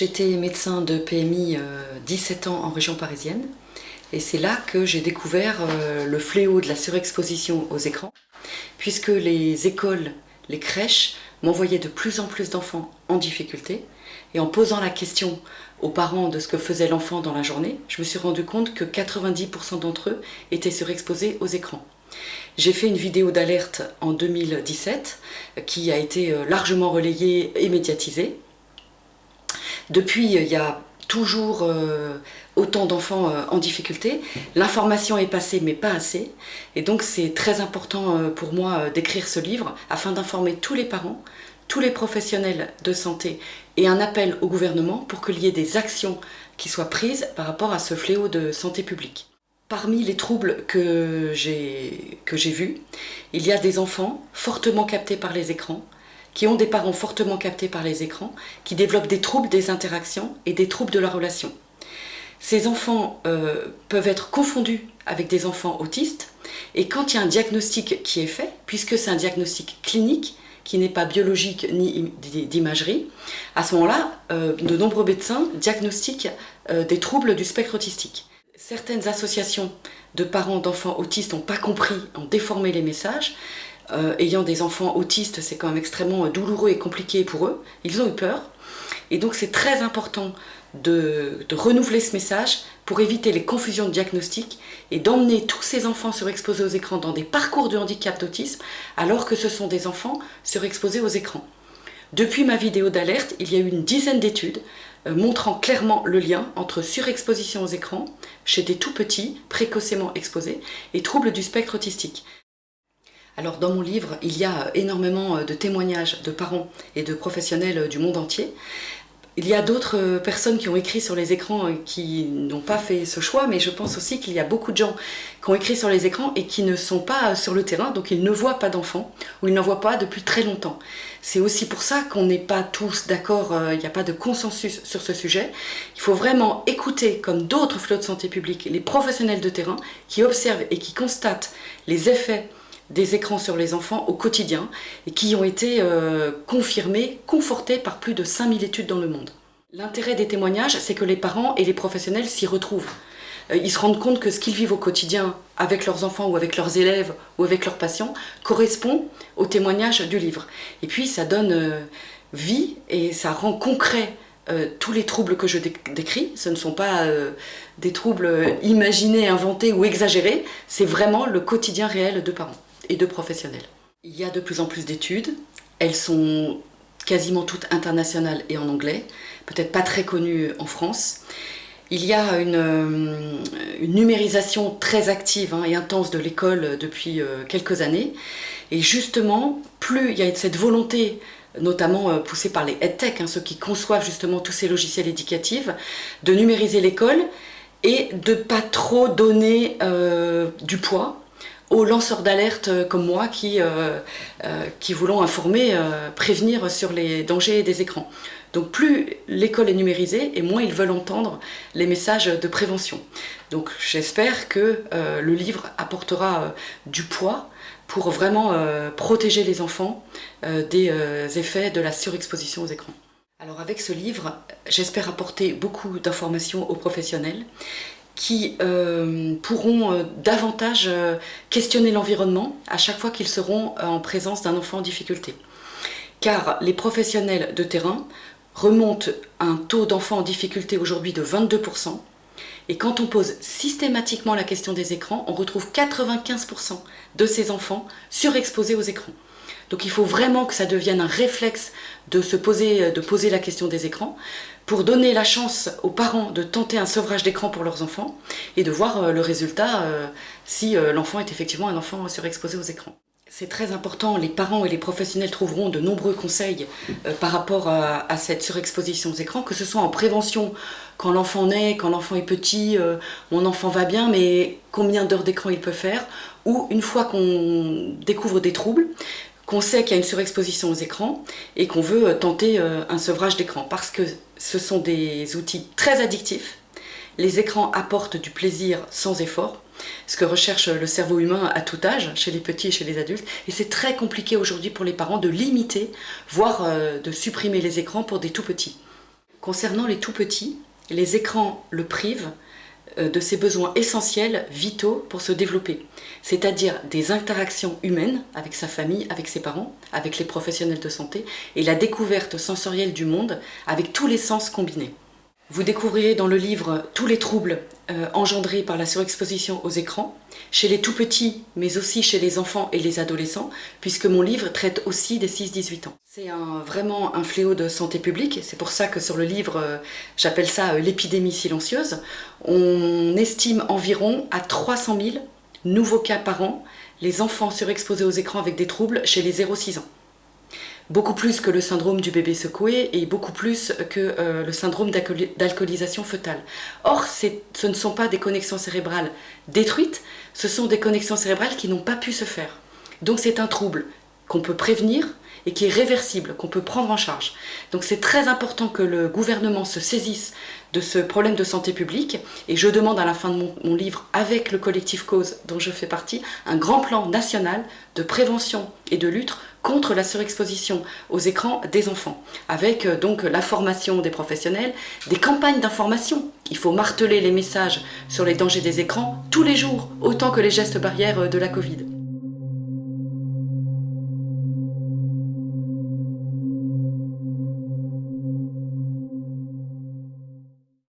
J'étais médecin de PMI 17 ans en région parisienne et c'est là que j'ai découvert le fléau de la surexposition aux écrans puisque les écoles, les crèches m'envoyaient de plus en plus d'enfants en difficulté et en posant la question aux parents de ce que faisait l'enfant dans la journée, je me suis rendu compte que 90% d'entre eux étaient surexposés aux écrans. J'ai fait une vidéo d'alerte en 2017 qui a été euh, largement relayée et médiatisée. Depuis, il y a toujours euh, autant d'enfants euh, en difficulté. L'information est passée, mais pas assez. Et donc, c'est très important pour moi d'écrire ce livre afin d'informer tous les parents, tous les professionnels de santé et un appel au gouvernement pour qu'il y ait des actions qui soient prises par rapport à ce fléau de santé publique. Parmi les troubles que j'ai vus, il y a des enfants fortement captés par les écrans, qui ont des parents fortement captés par les écrans, qui développent des troubles des interactions et des troubles de la relation. Ces enfants euh, peuvent être confondus avec des enfants autistes, et quand il y a un diagnostic qui est fait, puisque c'est un diagnostic clinique, qui n'est pas biologique ni d'imagerie, à ce moment-là, euh, de nombreux médecins diagnostiquent euh, des troubles du spectre autistique. Certaines associations de parents d'enfants autistes n'ont pas compris, ont déformé les messages. Euh, ayant des enfants autistes, c'est quand même extrêmement douloureux et compliqué pour eux. Ils ont eu peur. Et donc c'est très important de, renouveler ce message pour éviter les confusions de diagnostic et d'emmener tous ces enfants surexposés aux écrans dans des parcours de handicap d'autisme alors que ce sont des enfants surexposés aux écrans. Depuis ma vidéo d'alerte, il y a eu une dizaine d'études euh, montrant clairement le lien entre surexposition aux écrans chez des tout petits, précocement exposés, et troubles du spectre autistique. Alors dans mon livre, il y a énormément euh, de témoignages de parents et de professionnels euh, du monde entier il y a d'autres euh, personnes qui ont écrit sur les écrans et qui n'ont pas fait ce choix, mais je pense aussi qu'il y a beaucoup de gens qui ont écrit sur les écrans et qui ne sont pas sur le terrain, donc ils ne voient pas d'enfants, ou ils n'en voient pas depuis très longtemps. C'est aussi pour ça qu'on n'est pas tous d'accord, il n'y a pas de consensus sur ce sujet. Il faut vraiment écouter, comme d'autres flots de santé publique, les professionnels de terrain qui observent et qui constatent les effets des écrans sur les enfants au quotidien et qui ont été euh, confirmés, confortés par plus de 5000 études dans le monde. L'intérêt des témoignages, c'est que les parents et les professionnels s'y retrouvent. Euh, ils se rendent compte que ce qu'ils vivent au quotidien avec leurs enfants ou avec leurs élèves ou avec leurs patients correspond au témoignage du livre. Et puis ça donne euh, vie et ça rend concret tous les troubles que je décris. Ce ne sont pas des troubles imaginés, inventés ou exagérés, c'est vraiment le quotidien réel de parents et de professionnels. Il y a de plus en plus d'études, elles sont quasiment toutes internationales et en anglais, peut-être pas très connues en France. Il y a une, euh, numérisation très active hein, et intense de l'école depuis euh, quelques années. Et justement, plus il y a cette volonté notamment euh, poussée par les EdTech, hein, ceux qui conçoivent justement tous ces logiciels éducatifs, de numériser l'école et de pas trop donner du poids aux lanceurs d'alerte euh, comme moi qui, euh, euh, qui voulons informer, prévenir sur les dangers des écrans. Donc plus l'école est numérisée et moins ils veulent entendre les messages de prévention. Donc j'espère que le livre apportera du poids pour vraiment protéger les enfants des effets de la surexposition aux écrans. Alors avec ce livre, j'espère apporter beaucoup d'informations aux professionnels qui euh, pourront euh, davantage euh, questionner l'environnement à chaque fois qu'ils seront en présence d'un enfant en difficulté. Car les professionnels de terrain remontent un taux d'enfants en difficulté aujourd'hui de 22%, et quand on pose systématiquement la question des écrans, on retrouve 95% de ces enfants surexposés aux écrans. Donc il faut vraiment que ça devienne un réflexe de se poser, de poser la question des écrans pour donner la chance aux parents de tenter un sevrage d'écran pour leurs enfants et de voir euh, le résultat euh, si euh, l'enfant est effectivement un enfant surexposé aux écrans. C'est très important, les parents et les professionnels trouveront de nombreux conseils par rapport à, cette surexposition aux écrans, que ce soit en prévention quand l'enfant naît, quand l'enfant est petit, mon enfant va bien, mais combien d'heures d'écran il peut faire, ou une fois qu'on découvre des troubles, qu'on sait qu'il y a une surexposition aux écrans et qu'on veut euh, tenter euh, un sevrage d'écran parce que ce sont des outils très addictifs. Les écrans apportent du plaisir sans effort, ce que recherche le cerveau humain à tout âge, chez les petits et chez les adultes. Et c'est très compliqué aujourd'hui pour les parents de limiter, voire euh, de supprimer les écrans pour des tout petits. Concernant les tout petits, les écrans le privent euh, de ses besoins essentiels, vitaux pour se développer, c'est-à-dire des interactions humaines avec sa famille, avec ses parents, avec les professionnels de santé et la découverte sensorielle du monde avec tous les sens combinés. Vous découvrirez dans le livre tous les troubles euh, par la surexposition aux écrans, chez les tout-petits, mais aussi chez les enfants et les adolescents, puisque mon livre traite aussi des 6-18 ans. C'est vraiment un fléau de santé publique, c'est pour ça que sur le livre, euh, j'appelle ça euh, l'épidémie silencieuse. On estime environ à 300 000 nouveaux cas par an, les enfants surexposés aux écrans avec des troubles chez les 0-6 ans beaucoup plus que le syndrome du bébé secoué et beaucoup plus que euh, le syndrome d'alcoolisation fœtale. Or, ce ne sont pas des connexions cérébrales détruites, ce sont des connexions cérébrales qui n'ont pas pu se faire. Donc c'est un trouble qu'on peut prévenir et qui est réversible, qu'on peut prendre en charge. Donc c'est très important que le gouvernement se saisisse de ce problème de santé publique et je demande à la fin de mon, livre, avec le collectif Cause dont je fais partie, un grand plan national de prévention et de lutte contre la surexposition aux écrans des enfants, avec euh, donc la formation des professionnels, des campagnes d'information. Il faut marteler les messages sur les dangers des écrans tous les jours, autant que les gestes barrières euh, de la Covid.